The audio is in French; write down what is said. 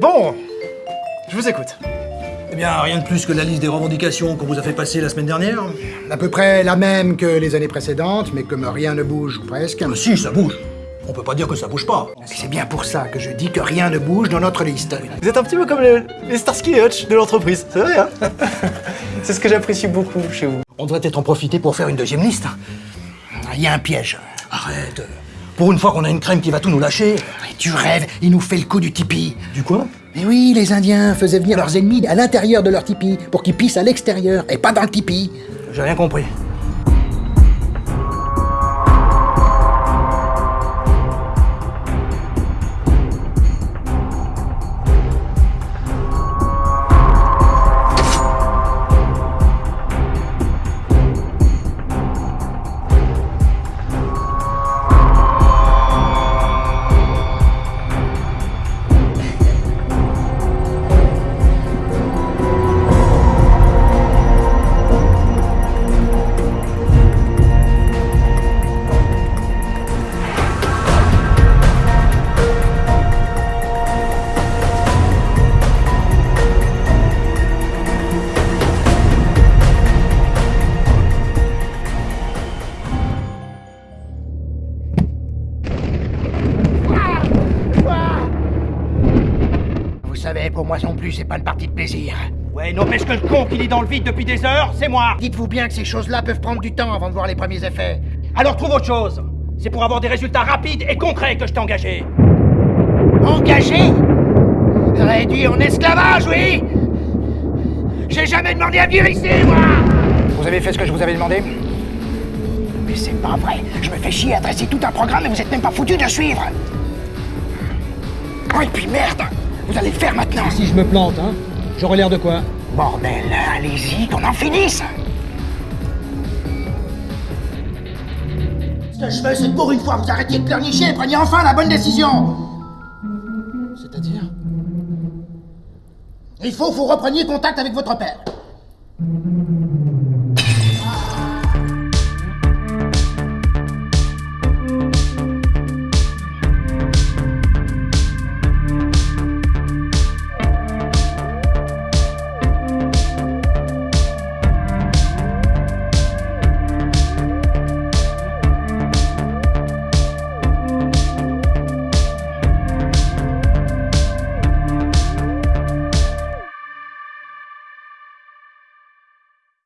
Bon, je vous écoute. Eh bien, rien de plus que la liste des revendications qu'on vous a fait passer la semaine dernière. À peu près la même que les années précédentes, mais comme rien ne bouge ou presque. Ah, si, ça bouge. On peut pas dire que ça bouge pas. C'est bien pour ça que je dis que rien ne bouge dans notre liste. Vous êtes un petit peu comme les, les Starsky et Hutch de l'entreprise, c'est vrai, hein C'est ce que j'apprécie beaucoup chez vous. On devrait peut-être en profiter pour faire une deuxième liste. Il y a un piège. Arrête. Pour une fois qu'on a une crème qui va tout nous lâcher. Et tu rêves, il nous fait le coup du tipi. Du quoi? Mais oui, les Indiens faisaient venir leurs ennemis à l'intérieur de leur tipi pour qu'ils pissent à l'extérieur et pas dans le tipi. J'ai rien compris. Savez, pour moi non plus, c'est pas une partie de plaisir. Ouais, n'empêche que le con qui lit dans le vide depuis des heures, c'est moi. Dites-vous bien que ces choses-là peuvent prendre du temps avant de voir les premiers effets. Alors trouve autre chose. C'est pour avoir des résultats rapides et concrets que je t'ai engagé. Engagé? Réduit en esclavage, oui! J'ai jamais demandé à vivre ici, moi! Vous avez fait ce que je vous avais demandé? Mais c'est pas vrai. Je me fais chier à dresser tout un programme et vous êtes même pas foutu de suivre! Oh, et puis merde Vous allez le faire maintenant. Si je me plante, hein J'aurais l'air de quoi Bordel, allez-y, qu'on en finisse. Ce que je veux, c'est que pour une fois, vous arrêtiez de pleurnicher et preniez enfin la bonne décision. C'est-à-dire? Il faut que vous repreniez contact avec votre père.